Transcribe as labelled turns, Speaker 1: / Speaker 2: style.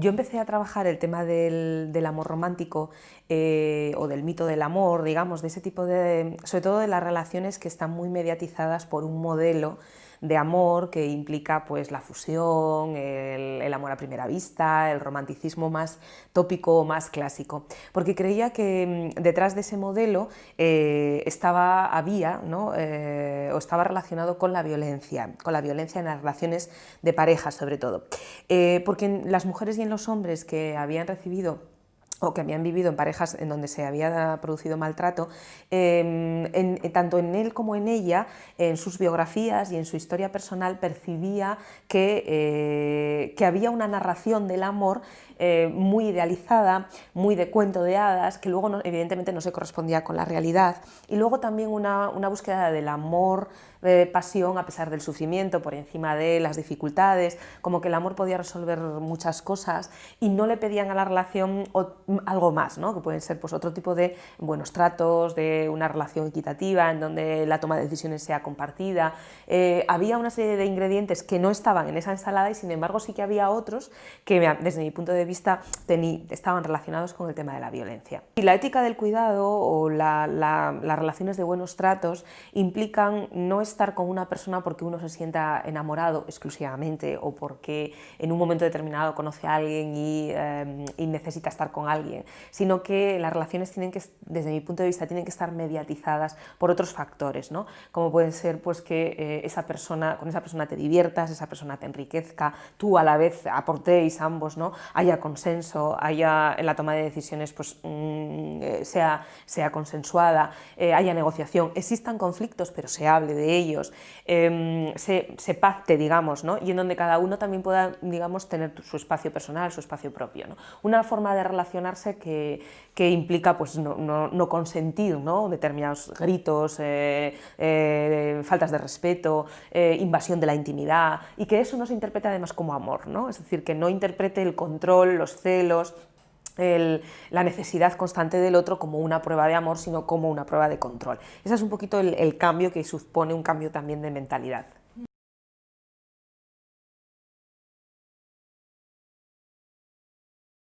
Speaker 1: yo empecé a trabajar el tema del, amor romántico eh, o del mito del amor, digamos, de ese tipo de, sobre todo de las relaciones que están muy mediatizadas por un modelo de amor que implica pues la fusión, el, amor a primera vista, el romanticismo más tópico o más clásico, porque creía que mm, detrás de ese modelo eh, estaba, había, ¿no? Eh, o estaba relacionado con la violencia, con la violencia en las relaciones de pareja sobre todo, eh, porque en las mujeres y en los hombres que habían recibido o que habían vivido en parejas en donde se había producido maltrato, em, tanto en él como en ella, en sus biografías y en su historia personal, percibía que, eh, que había una narración del amor eh, muy idealizada, muy de cuento de hadas, que luego evidentemente no se correspondía con la realidad, y luego también una, una búsqueda del amor, eh, pasión a pesar del sufrimiento, por encima de las dificultades, como que el amor podía resolver muchas cosas y no le pedían a la relación algo más, ¿no? que pueden ser pues, otro tipo de buenos tratos, de una relación equitativa, en donde la toma de decisiones sea compartida. Eh, había una serie de ingredientes que no estaban en esa ensalada y sin embargo sí que había otros que desde mi punto de vista estaban relacionados con el tema de la violencia. Y la ética del cuidado o las relaciones de buenos tratos implican no estar con una persona porque uno se sienta enamorado exclusivamente o porque en un momento determinado conoce a alguien y, em, necesita estar con alguien, sino que las relaciones tienen que, desde mi punto de vista, tienen que estar mediatizadas por otros factores, ¿no? como puede ser pues, que eh, esa persona, con esa persona te diviertas, esa persona te enriquezca, tú a la vez aportéis ambos, ¿no? haya consenso, haya en la toma de decisiones pues, mm, eh, sea, sea consensuada, eh, haya negociación, existan conflictos pero se hable de ellos, em, se, se, pacte, digamos, ¿no? y en donde cada uno también pueda digamos, tener su espacio personal, su espacio propio. ¿no? Una forma de relacionarse que, que implica pues, no, no, consentir ¿no? determinados gritos, eh, faltas de respeto, invasión de la intimidad, y que eso no se interprete además como amor, ¿no? es decir, que no interprete el control los celos, la necesidad constante del otro como una prueba de amor, sino como una prueba de control. Ese es un poquito el, el cambio que supone un cambio también de mentalidad.